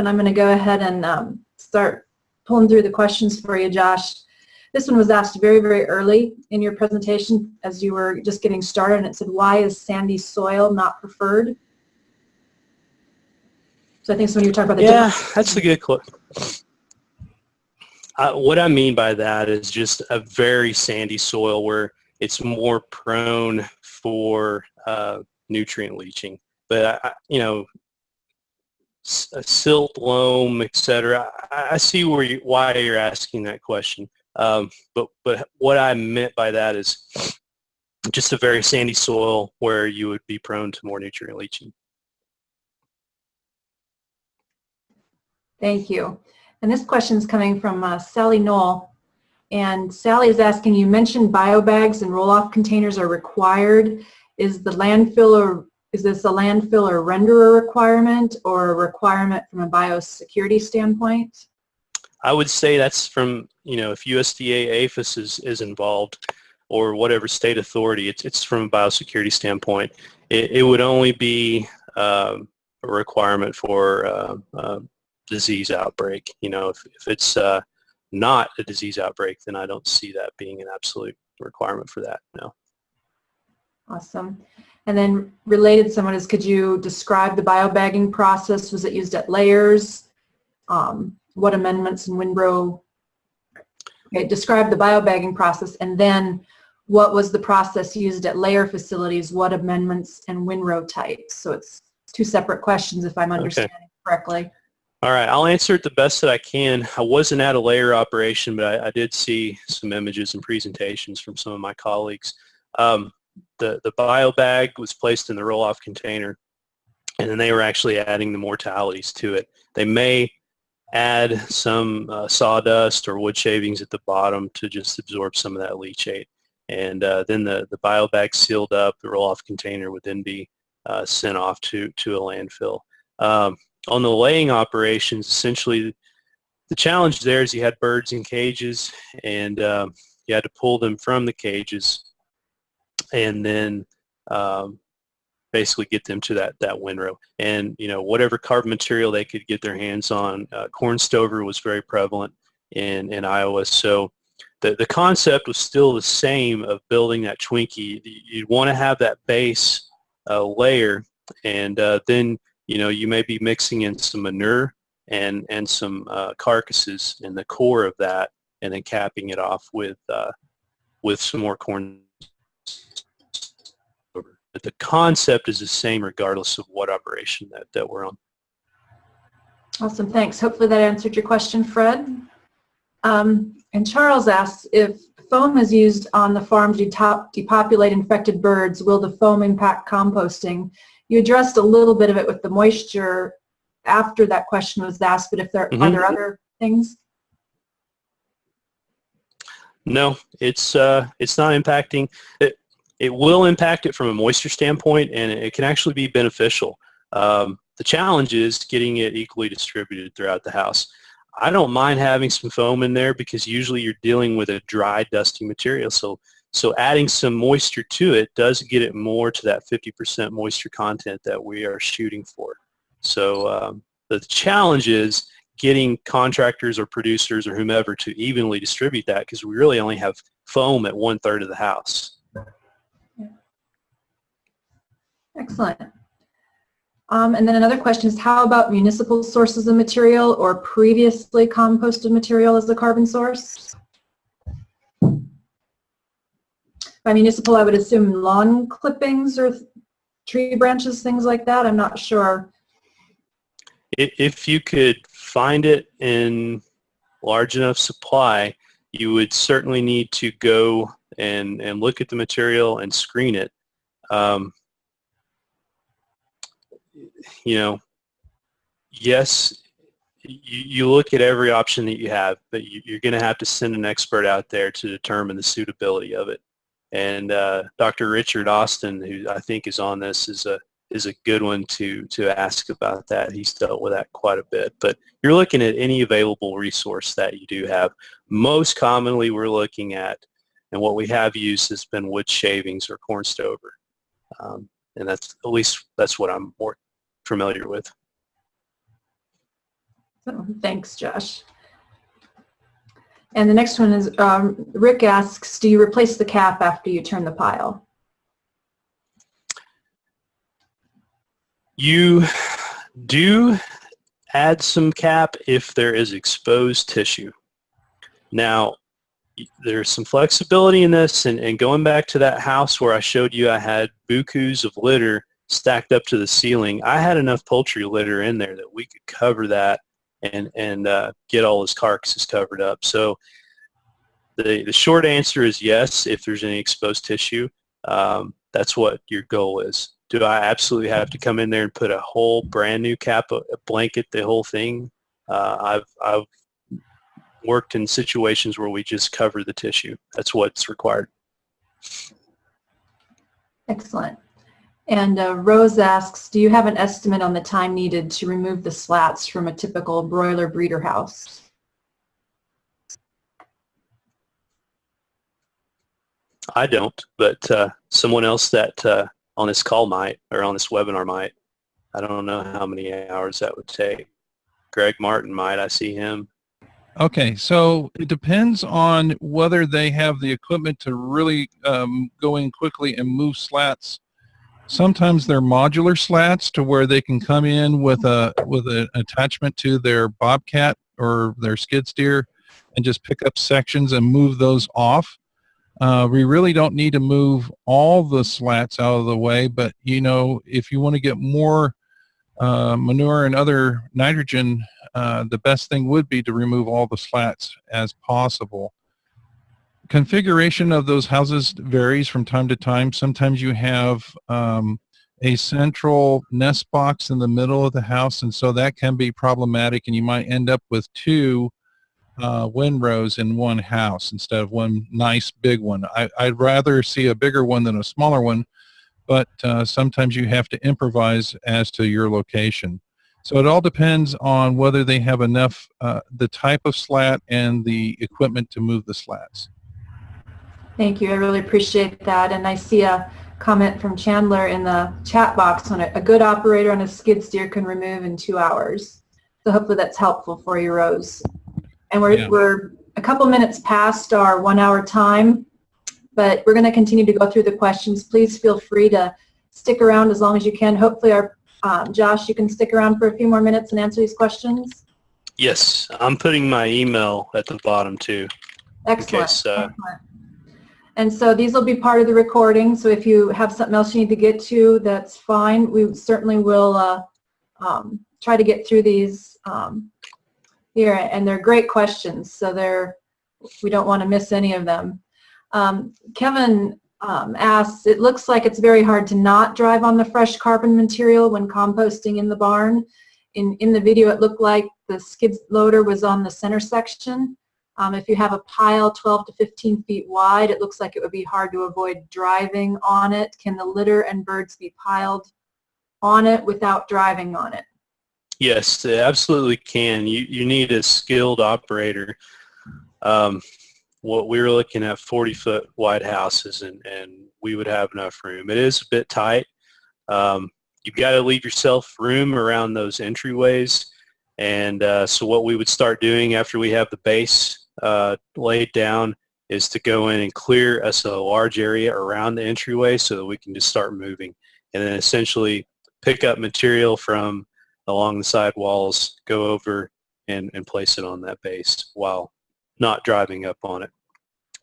and I'm going to go ahead and um, start pulling through the questions for you, Josh. This one was asked very, very early in your presentation as you were just getting started, and it said, why is sandy soil not preferred? So I think when you talk about the Yeah, that's a good question. Uh, what I mean by that is just a very sandy soil where it's more prone for uh, nutrient leaching. But, I, you know, silt, loam, etc. I, I see where you, why you're asking that question. Um, but, but what I meant by that is just a very sandy soil where you would be prone to more nutrient leaching. Thank you. And this question is coming from uh, Sally Knoll. And Sally is asking, you mentioned biobags and roll-off containers are required. Is the landfill or is this a landfill or renderer requirement or a requirement from a biosecurity standpoint? I would say that's from, you know, if USDA APHIS is, is involved or whatever state authority, it's, it's from a biosecurity standpoint. It, it would only be um, a requirement for uh, uh, disease outbreak. You know, if, if it's uh, not a disease outbreak, then I don't see that being an absolute requirement for that, no. Awesome. And then related someone is, could you describe the biobagging process? Was it used at layers? Um, what amendments in windrow? Okay, describe the biobagging process and then what was the process used at layer facilities? What amendments and windrow types? So it's two separate questions if I'm understanding okay. correctly. All right, I'll answer it the best that I can. I wasn't at a layer operation, but I, I did see some images and presentations from some of my colleagues. Um, the, the bio bag was placed in the roll-off container, and then they were actually adding the mortalities to it. They may add some uh, sawdust or wood shavings at the bottom to just absorb some of that leachate. And uh, then the, the bio bag sealed up, the roll-off container would then be uh, sent off to, to a landfill. Um, on the laying operations, essentially the challenge there is you had birds in cages and um, you had to pull them from the cages and then um, basically get them to that, that windrow. And, you know, whatever carbon material they could get their hands on, uh, corn stover was very prevalent in, in Iowa. So the, the concept was still the same of building that Twinkie. You'd want to have that base uh, layer and uh, then you know, you may be mixing in some manure and, and some uh, carcasses in the core of that and then capping it off with, uh, with some more corn. But the concept is the same regardless of what operation that, that we're on. Awesome, thanks. Hopefully that answered your question, Fred. Um, and Charles asks, if foam is used on the farm to depopulate infected birds, will the foam impact composting? you addressed a little bit of it with the moisture after that question was asked, but if there mm -hmm. are there other things? No, it's uh, it's not impacting. It, it will impact it from a moisture standpoint, and it can actually be beneficial. Um, the challenge is getting it equally distributed throughout the house. I don't mind having some foam in there because usually you're dealing with a dry, dusty material. So so adding some moisture to it does get it more to that 50% moisture content that we are shooting for. So um, the challenge is getting contractors or producers or whomever to evenly distribute that because we really only have foam at one third of the house. Excellent. Um, and then another question is how about municipal sources of material or previously composted material as a carbon source? By municipal, I would assume lawn clippings or tree branches, things like that. I'm not sure. If you could find it in large enough supply, you would certainly need to go and, and look at the material and screen it. Um, you know, yes, you, you, look at every option that you have, but you, you're going to have to send an expert out there to determine the suitability of it. And uh, Dr. Richard Austin, who I think is on this, is a is a good one to to ask about that. He's dealt with that quite a bit. But you're looking at any available resource that you do have. Most commonly, we're looking at, and what we have used has been wood shavings or corn stover, um, and that's at least that's what I'm familiar with. So thanks, Josh. And the next one is, um, Rick asks, do you replace the cap after you turn the pile? You do add some cap if there is exposed tissue. Now, there's some flexibility in this, and, and going back to that house where I showed you I had bukus of litter stacked up to the ceiling, I had enough poultry litter in there that we could cover that and, and uh, get all his carcasses covered up. So the, the short answer is yes, if there's any exposed tissue. Um, that's what your goal is. Do I absolutely have to come in there and put a whole brand new cap, a a blanket, the whole thing? Uh, I've, I've worked in situations where we just cover the tissue. That's what's required. Excellent. And uh, Rose asks, do you have an estimate on the time needed to remove the slats from a typical broiler breeder house? I don't, but uh, someone else that uh, on this call might or on this webinar might. I don't know how many hours that would take. Greg Martin might. I see him. Okay, so it depends on whether they have the equipment to really um, go in quickly and move slats. Sometimes they're modular slats to where they can come in with a with an attachment to their bobcat or their skid steer and just pick up sections and move those off. Uh, we really don't need to move all the slats out of the way, but you know, if you want to get more uh, manure and other nitrogen uh, the best thing would be to remove all the slats as possible. Configuration of those houses varies from time to time. Sometimes you have um, a central nest box in the middle of the house, and so that can be problematic, and you might end up with two uh, windrows in one house instead of one nice big one. I, I'd rather see a bigger one than a smaller one, but uh, sometimes you have to improvise as to your location. So it all depends on whether they have enough, uh, the type of slat and the equipment to move the slats. Thank you. I really appreciate that. And I see a comment from Chandler in the chat box on a, a good operator on a skid steer can remove in two hours. So hopefully that's helpful for you, Rose. And we're, Yeah. we're a couple minutes past our one hour time, but we're going to continue to go through the questions. Please feel free to stick around as long as you can. Hopefully our, um, Josh, you can stick around for a few more minutes and answer these questions. Yes, I'm putting my email at the bottom too. Excellent. case, uh, Excellent. And so these will be part of the recording, so if you have something else you need to get to, that's fine. We certainly will uh, um, try to get through these um, here, and they're great questions, so they're, we don't want to miss any of them. Um, Kevin um, asks, it looks like it's very hard to not drive on the fresh carbon material when composting in the barn. In, in the video, it looked like the skid loader was on the center section. Um, if you have a pile 12 to 15 feet wide, it looks like it would be hard to avoid driving on it. Can the litter and birds be piled on it without driving on it? Yes, they absolutely can. You, you need a skilled operator. Um, what we were looking at 40 foot wide houses and, and we would have enough room. It is a bit tight. Um, you've got to leave yourself room around those entryways. And uh, so what we would start doing after we have the base uh, laid down is to go in and clear a large area around the entryway so that we can just start moving and then essentially pick up material from along the side walls, go over and, and place it on that base while not driving up on it.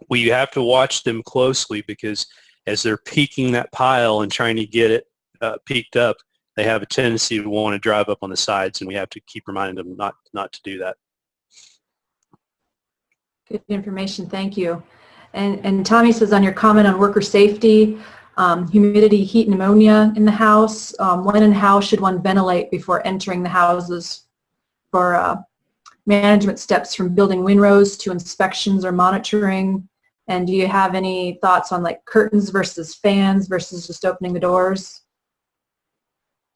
We have to watch them closely because as they're peaking that pile and trying to get it uh, peaked up, they have a tendency to want to drive up on the sides and we have to keep reminding them not, not to do that. Good information, thank you. And, and Tommy says on your comment on worker safety, um, humidity, heat, ammonia in the house, um, when and how should one ventilate before entering the houses for uh, management steps from building windrows to inspections or monitoring? And do you have any thoughts on like curtains versus fans versus just opening the doors?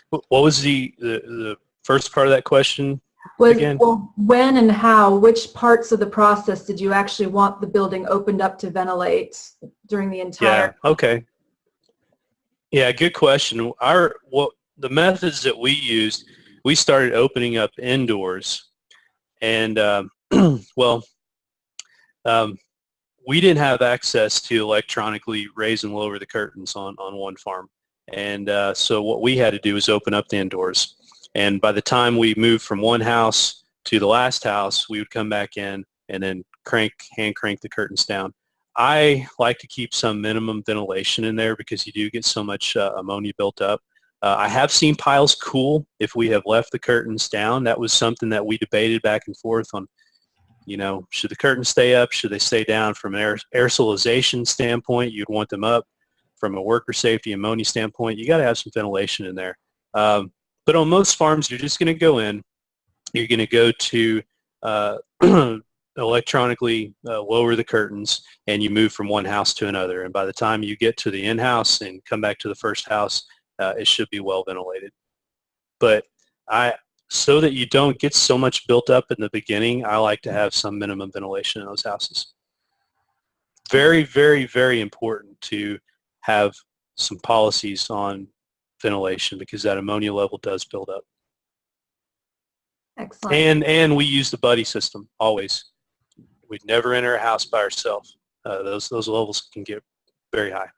What what was the, the, the first part of that question? Was, Again? well, when and how, which parts of the process did you actually want the building opened up to ventilate during the entire? Yeah, okay. Yeah, good question. Our what the methods that we used, we started opening up indoors And um, well, um, we didn't have access to electronically raise and lower the curtains on, on one farm. And uh, so what we had to do was open up the indoors. And by the time we moved from one house to the last house, we would come back in and then crank, hand crank the curtains down. I like to keep some minimum ventilation in there because you do get so much uh, ammonia built up. Uh, I have seen piles cool if we have left the curtains down. That was something that we debated back and forth on, you know, should the curtains stay up? Should they stay down? From an aer aerosolization standpoint, you'd want them up. From a worker safety ammonia standpoint, you got to have some ventilation in there. Um, but on most farms, you're just going to go in. You're going to go to uh, electronically uh, lower the curtains and you move from one house to another. And by the time you get to the in-house and come back to the first house, uh, it should be well ventilated. But I, so that you don't get so much built up in the beginning, I like to have some minimum ventilation in those houses. Very, very, very important to have some policies on ventilation because that ammonia level does build up. Excellent. And and we use the buddy system always. We'd never enter a house by ourselves. Uh, those those levels can get very high.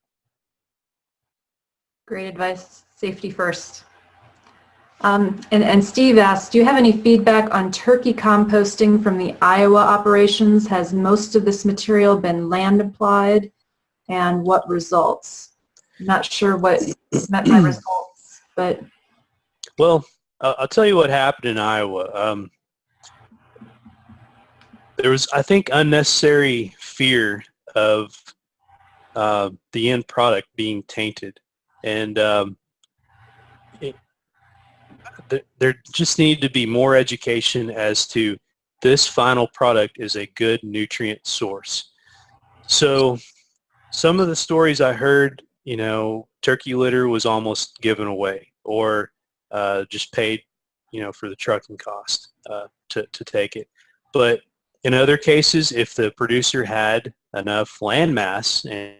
Great advice. Safety first. Um, and, and Steve asked, do you have any feedback on turkey composting from the Iowa operations? Has most of this material been land applied? And what results? I'm not sure what met my results, but Well, uh, I'll tell you what happened in Iowa. Um, there was, I think, unnecessary fear of uh, the end product being tainted, and um, it, th- there just needed to be more education as to this final product is a good nutrient source. So, some of the stories I heard, you know, turkey litter was almost given away, or uh, just paid, you know, for the trucking cost uh, to, to take it. But in other cases, if the producer had enough land mass and,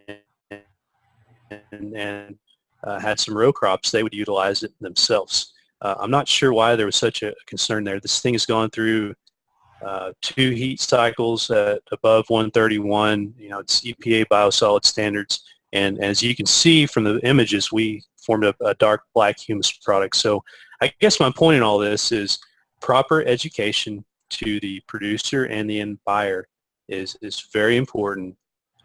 and, and uh, had some row crops, they would utilize it themselves. Uh, I'm not sure why there was such a concern there. This thing has gone through uh, two heat cycles at above 131. You know, it's EPA biosolid standards. And as you can see from the images, we formed a, a dark black humus product. So I guess my point in all this is proper education to the producer and the end buyer is, is very important.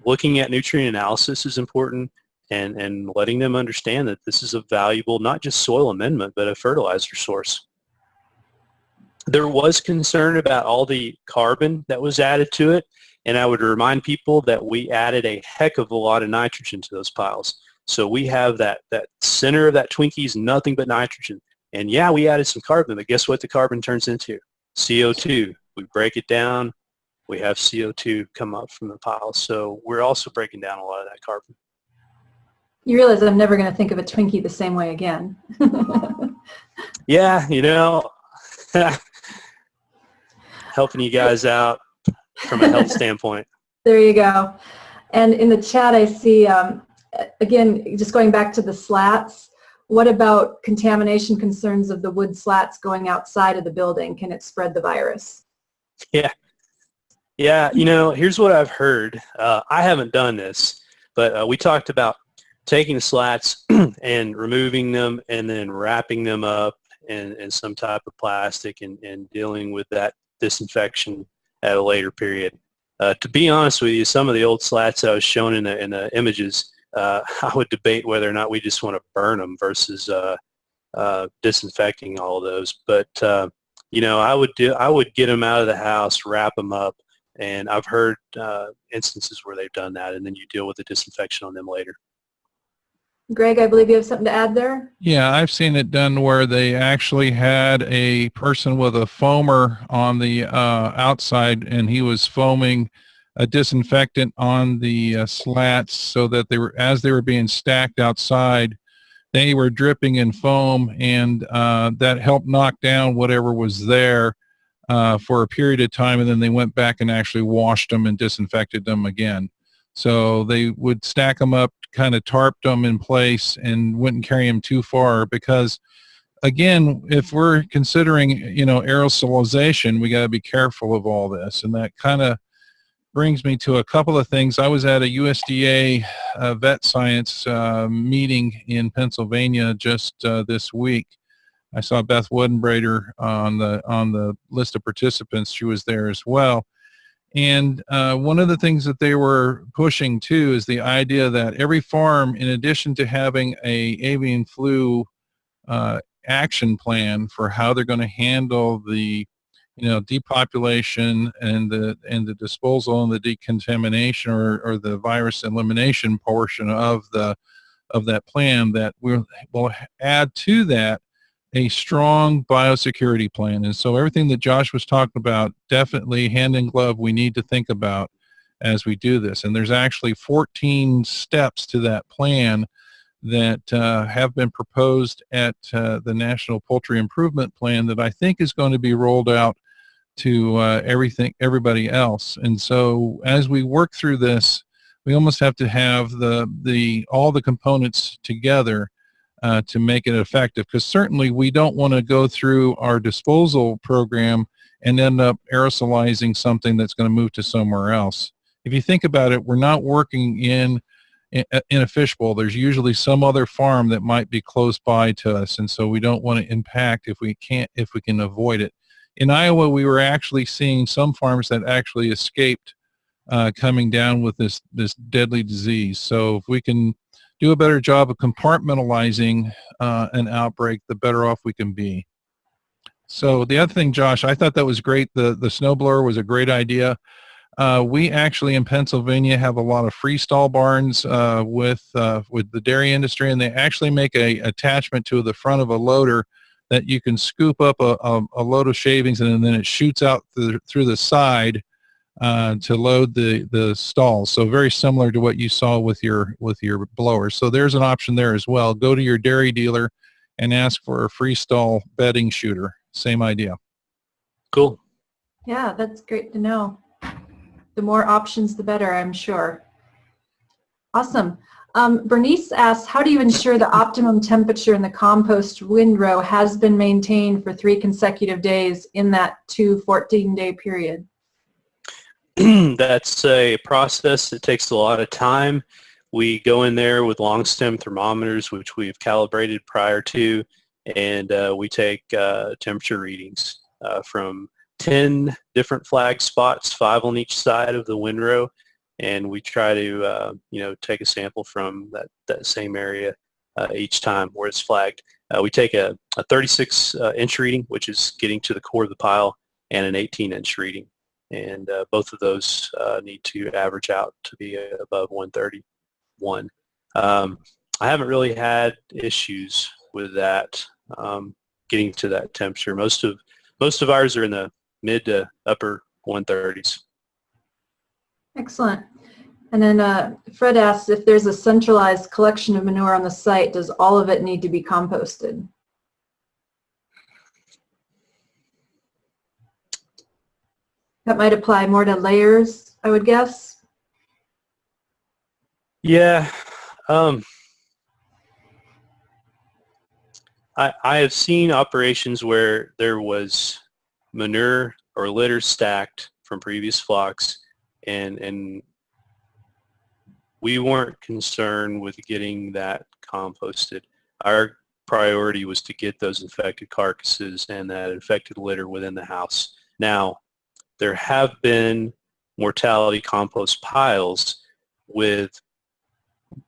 Looking at nutrient analysis is important and, and letting them understand that this is a valuable, not just soil amendment, but a fertilizer source. There was concern about all the carbon that was added to it, and I would remind people that we added a heck of a lot of nitrogen to those piles. So we have that, that center of that Twinkie is nothing but nitrogen. And yeah, we added some carbon, but guess what the carbon turns into? CO2. We break it down, we have CO2 come up from the pile. So we're also breaking down a lot of that carbon. you realize I'm never going to think of a Twinkie the same way again. Yeah, you know, helping you guys out from a health standpoint. There you go. And in the chat, I see, um, again, just going back to the slats, what about contamination concerns of the wood slats going outside of the building? Can it spread the virus? Yeah. Yeah, you know, here's what I've heard. Uh, I haven't done this, but uh, we talked about taking the slats and removing them and then wrapping them up in, in some type of plastic and, and dealing with that disinfection at a later period. Uh, to be honest with you, some of the old slats I was shown in the, in the images, uh, I would debate whether or not we just want to burn them versus uh, uh, disinfecting all of those. But uh, you know, I would do, I would get them out of the house, wrap them up, and I've heard uh, instances where they've done that, and then you deal with the disinfection on them later. Greg, I believe you have something to add there? Yeah, I've seen it done where they actually had a person with a foamer on the uh, outside and he was foaming a disinfectant on the uh, slats so that they were, as they were being stacked outside, they were dripping in foam and uh, that helped knock down whatever was there uh, for a period of time and then they went back and actually washed them and disinfected them again. So they would stack them up, kind of tarped them in place and wouldn't carry them too far because again, if we're considering, you know, aerosolization, we got to be careful of all this. And that kind of brings me to a couple of things. I was at a USDA uh, vet science uh, meeting in Pennsylvania just uh, this week. I saw Beth Woodenbrader on the on the list of participants. She was there as well. And uh, one of the things that they were pushing too is the idea that every farm, in addition to having a avian flu uh, action plan for how they're going to handle the you know depopulation and the and the disposal and the decontamination or, or the virus elimination portion of the of that plan that we'll, will add to that a strong biosecurity plan and so everything that Josh was talking about definitely hand in glove we need to think about as we do this and there's actually 14 steps to that plan that uh, have been proposed at uh, the National Poultry Improvement Plan that I think is going to be rolled out to uh, everything, everybody else. And so as we work through this, we almost have to have the, the, all the components together uh, to make it effective. Because certainly we don't want to go through our disposal program and end up aerosolizing something that's going to move to somewhere else. If you think about it, we're not working in in a fishbowl. There's usually some other farm that might be close by to us, and so we don't want to impact if we can't if we can avoid it in Iowa, we were actually seeing some farms that actually escaped uh, coming down with this, this deadly disease. So if we can do a better job of compartmentalizing uh, an outbreak, the better off we can be. So the other thing, Josh, I thought that was great. The, the snowblower was a great idea. Uh, we actually in Pennsylvania have a lot of freestall barns uh, with uh, with the dairy industry, and they actually make a attachment to the front of a loader that you can scoop up a, a, a load of shavings and then it shoots out through, through the side uh, to load the the stalls. So very similar to what you saw with your with your blower. So there's an option there as well. Go to your dairy dealer and ask for a freestall bedding shooter. Same idea. Cool. Yeah, that's great to know. The more options, the better, I'm sure. Awesome. Um, Bernice asks, how do you ensure the optimum temperature in the compost windrow has been maintained for three consecutive days in that two 14-day period? That's a process that takes a lot of time. We go in there with long stem thermometers, which we've calibrated prior to, and uh, we take uh, temperature readings uh, from 10 different flag spots, five on each side of the windrow, and we try to uh, you know take a sample from that, that same area uh, each time where it's flagged. Uh, we take a, a 36 uh, inch reading, which is getting to the core of the pile, and an 18 inch reading. And uh, both of those uh, need to average out to be above 131. Um, I haven't really had issues with that um, getting to that temperature. Most of most of ours are in the mid to upper 130s. Excellent. And then uh, Fred asks if there's a centralized collection of manure on the site, does all of it need to be composted? That might apply more to layers, I would guess. Yeah. Um, I, I have seen operations where there was manure or litter stacked from previous flocks and and we weren't concerned with getting that composted. Our priority was to get those infected carcasses and that infected litter within the house. Now, there have been mortality compost piles with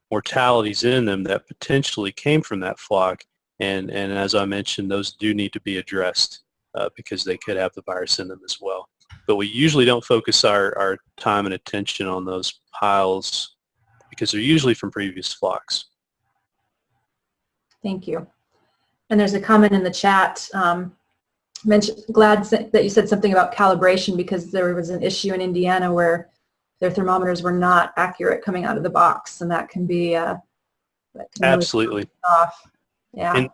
mortalities in them that potentially came from that flock and, and as I mentioned, those do need to be addressed uh, because they could have the virus in them as well but we usually don't focus our, our time and attention on those piles because they're usually from previous flocks. Thank you. And there's a comment in the chat. Um, mentioned, glad that you said something about calibration because there was an issue in Indiana where their thermometers were not accurate coming out of the box, and that can be uh, that can absolutely really off. Yeah. And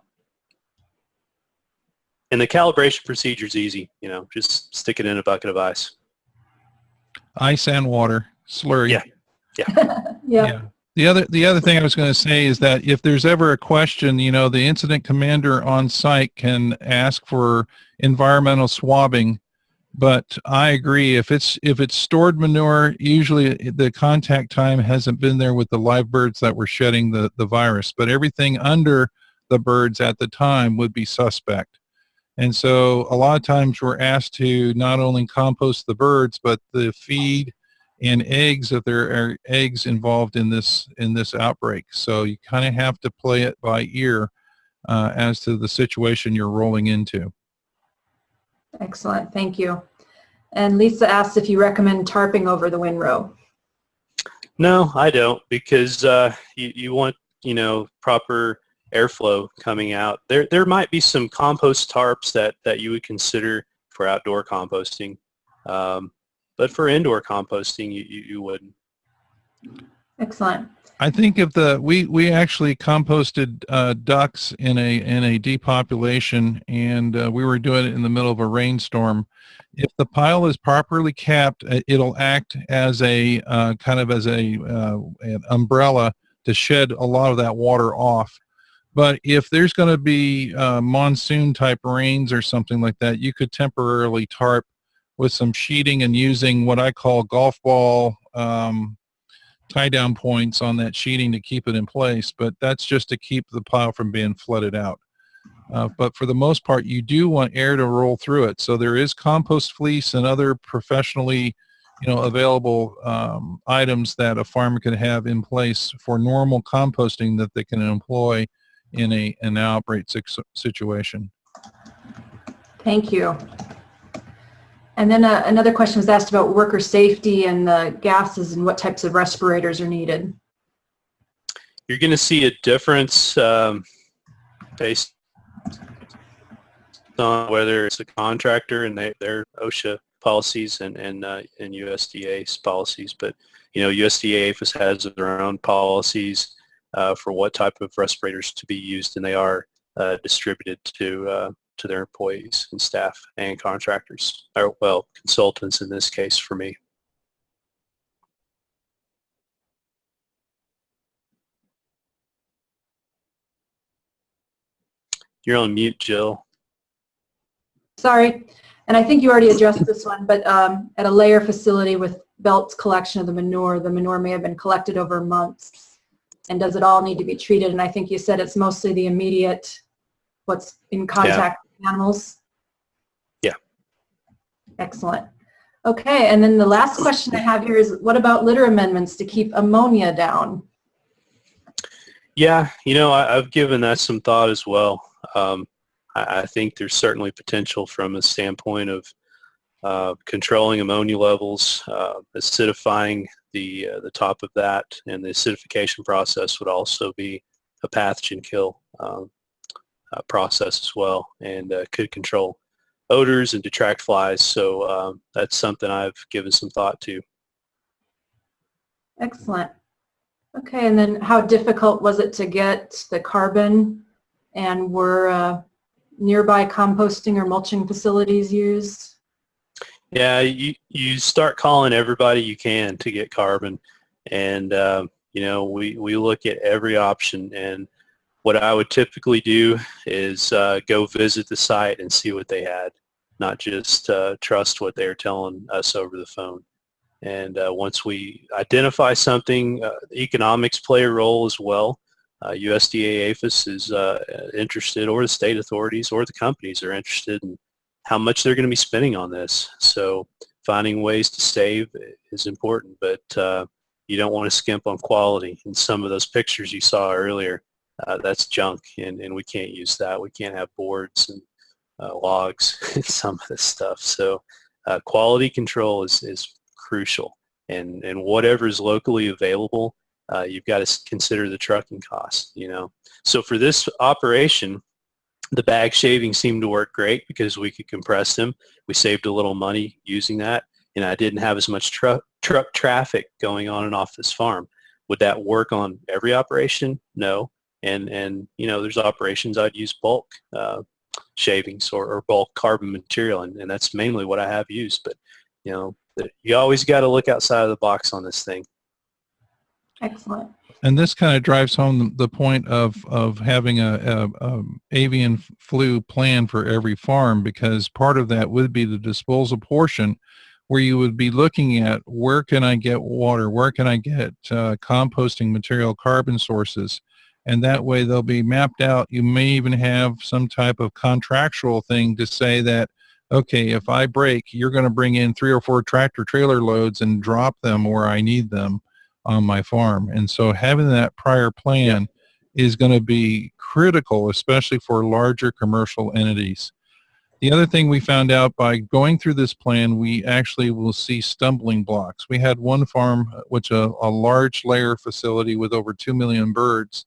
and the calibration procedure is easy. You know, just stick it in a bucket of ice. Ice and water, slurry. Yeah. yeah. yeah. The other the other thing I was going to say is that if there's ever a question, you know, the incident commander on site can ask for environmental swabbing. But I agree if it's if it's stored manure, usually the contact time hasn't been there with the live birds that were shedding the the virus. But everything under the birds at the time would be suspect. And so a lot of times we're asked to not only compost the birds, but the feed and eggs that there are eggs involved in this in this outbreak. So you kind of have to play it by ear uh, as to the situation you're rolling into. Excellent, thank you. And Lisa asked if you recommend tarping over the windrow. No, I don't because uh, you, you want, you know, proper airflow coming out. There, there might be some compost tarps that, that you would consider for outdoor composting. Um, but for indoor composting, you, you, you wouldn't. Excellent. I think if the we we actually composted uh, ducks in a in a depopulation, and uh, we were doing it in the middle of a rainstorm. If the pile is properly capped, uh, it'll act as a uh, kind of as a uh, an umbrella to shed a lot of that water off. But if there's going to be uh, monsoon type rains or something like that, you could temporarily tarp with some sheeting and using what I call golf ball um, tie down points on that sheeting to keep it in place, but that's just to keep the pile from being flooded out. Uh, but for the most part, you do want air to roll through it. So there is compost fleece and other professionally, you know, available um, items that a farmer can have in place for normal composting that they can employ in a an outbreak situation. Thank you. And then uh, another question was asked about worker safety and the gases and what types of respirators are needed. You're going to see a difference um, based on whether it's a contractor and they, their OSHA policies and and, uh, and USDA's policies. But you know, USDA has their own policies uh, for what type of respirators to be used, and they are uh, distributed to uh, to their employees and staff and contractors, or well, consultants in this case for me. You're on mute, Jill. Sorry. And I think you already addressed this one, but um, at a layer facility with Belt's collection of the manure, the manure may have been collected over months. And does it all need to be treated? And I think you said it's mostly the immediate, what's in contact animals. Yeah. Excellent. Okay, and then the last question I have here is what about litter amendments to keep ammonia down? Yeah, you know, I, have given that some thought as well. Um, I, I, think there's certainly potential from a standpoint of uh, controlling ammonia levels, uh, acidifying the uh, the top of that, and the acidification process would also be a pathogen kill um, uh, process as well, and uh, could control odors and detract flies. So um, that's something I've given some thought to. Excellent. Okay, and then how difficult was it to get the carbon and were uh, nearby composting or mulching facilities used? Yeah, you, you start calling everybody you can to get carbon. And, uh, you know, we, we look at every option. And what I would typically do is uh, go visit the site and see what they had, not just uh, trust what they're telling us over the phone. And uh, once we identify something, uh, economics play a role as well. Uh, USDA APHIS is uh, interested, or the state authorities, or the companies are interested in how much they're going to be spending on this. So finding ways to save is important, but uh, you don't want to skimp on quality. And some of those pictures you saw earlier, uh, that's junk, and, and we can't use that. We can't have boards and uh, logs and some of this stuff. So quality control is, is crucial. And, and whatever is locally available, uh, you've got to consider the trucking cost, you know. So for this operation, the bag shaving seemed to work great because we could compress them. We saved a little money using that, and I didn't have as much truck truck traffic going on and off this farm. Would that work on every operation? No. And and you know, there's operations I'd use bulk uh, shavings or, or bulk carbon material, and, and that's mainly what I have used. But you know, you always got to look outside of the box on this thing. Excellent. and this kind of drives home the point of of having a, a, um avian flu plan for every farm because part of that would be the disposal portion where you would be looking at where can I get water, where can I get uh, composting material, carbon sources, and that way they'll be mapped out. You may even have some type of contractual thing to say that, okay, if I break, you're going to bring in three or four tractor trailer loads and drop them where I need them on my farm. And so having that prior plan is going to be critical, especially for larger commercial entities. The other thing we found out by going through this plan, we actually will see stumbling blocks. We had one farm, which a, a large layer facility with over 2 million birds.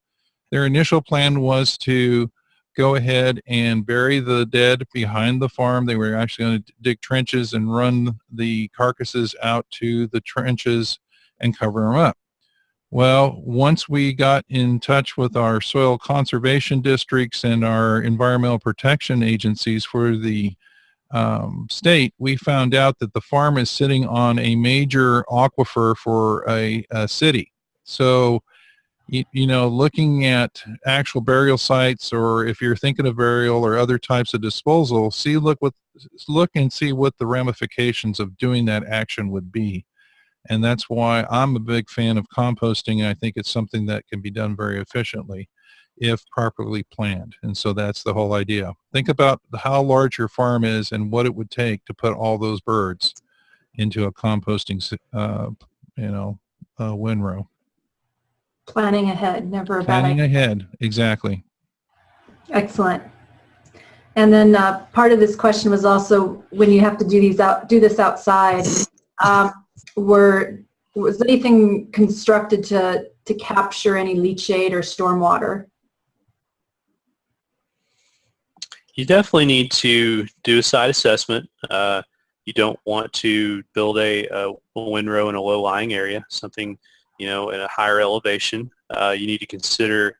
Their initial plan was to go ahead and bury the dead behind the farm. They were actually going to dig trenches and run the carcasses out to the trenches and cover them up. Well, once we got in touch with our soil conservation districts and our environmental protection agencies for the um, state, we found out that the farm is sitting on a major aquifer for a, a city. So, you, you know, looking at actual burial sites, or if you're thinking of burial or other types of disposal, see, look what, look and see what the ramifications of doing that action would be. And that's why I'm a big fan of composting. And I think it's something that can be done very efficiently if properly planned. And so that's the whole idea. Think about how large your farm is and what it would take to put all those birds into a composting, uh, you know, uh, windrow. Planning ahead, never a bad Planning idea. ahead, exactly. Excellent. And then uh, part of this question was also when you have to do these out, do this outside, um, were was anything constructed to to capture any leachate or stormwater? You definitely need to do a site assessment. Uh, you don't want to build a, a windrow in a low-lying area, something you know in a higher elevation. Uh, you need to consider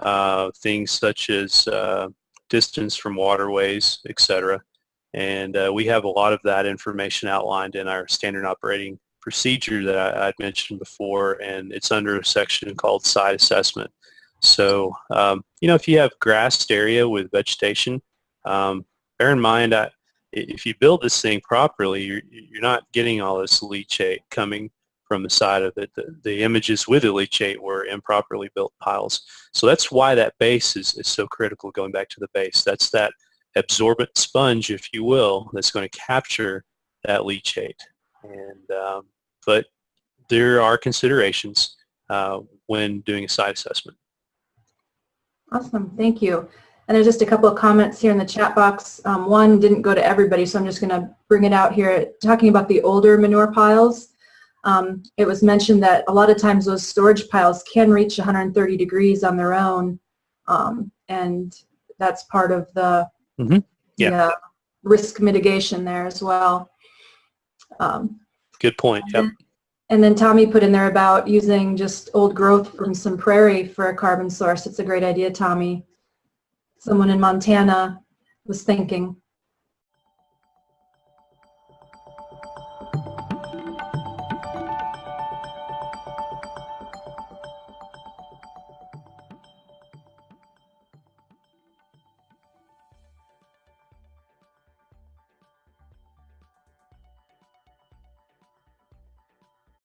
uh, things such as uh, distance from waterways, etc. And uh, we have a lot of that information outlined in our standard operating procedure that I, would mentioned before, and it's under a section called site assessment. So, um, you know, if you have grassed area with vegetation, um, bear in mind that if you build this thing properly, you're, you're not getting all this leachate coming from the side of it. The, the images with leachate were improperly built piles. So that's why that base is, is so critical, going back to the base. That's that absorbent sponge, if you will, that's going to capture that leachate. And um, but there are considerations uh, when doing a site assessment. Awesome, thank you. And there's just a couple of comments here in the chat box. Um, one didn't go to everybody, so I'm just going to bring it out here. Talking about the older manure piles, um, it was mentioned that a lot of times those storage piles can reach 130 degrees on their own, um, and that's part of the, Mhm. Yeah. the, uh, risk mitigation there as well. Um, Good point. Yep. and then Tommy put in there about using just old growth from some prairie for a carbon source. It's a great idea, Tommy. Someone in Montana was thinking.